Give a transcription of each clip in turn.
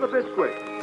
the biscuit.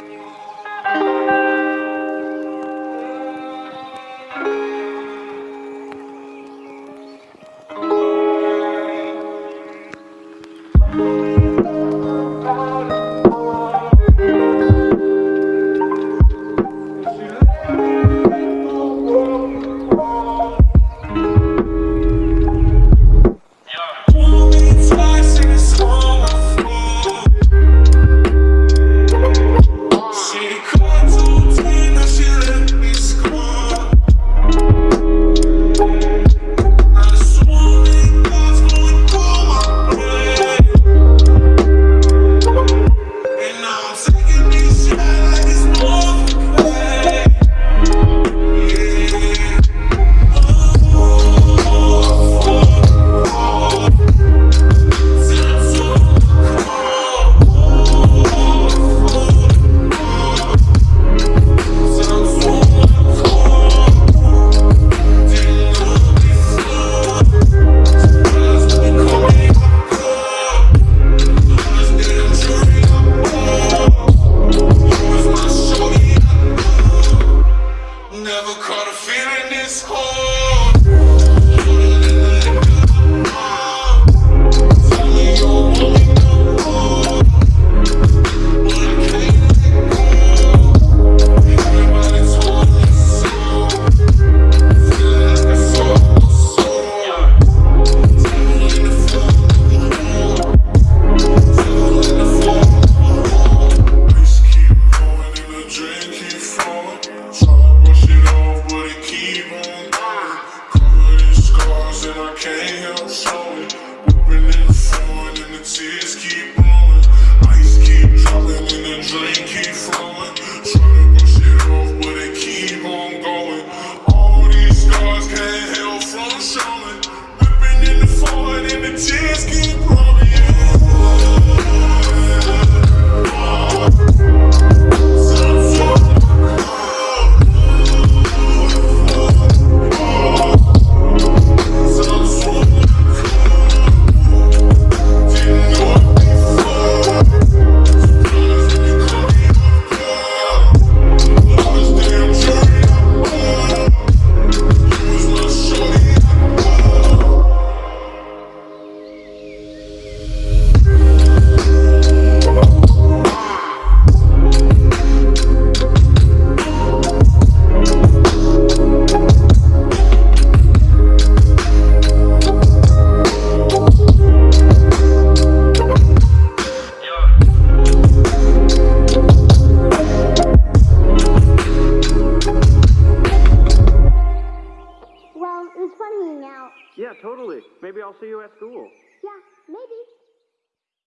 it was funny now. Yeah, totally. Maybe I'll see you at school. Yeah, maybe.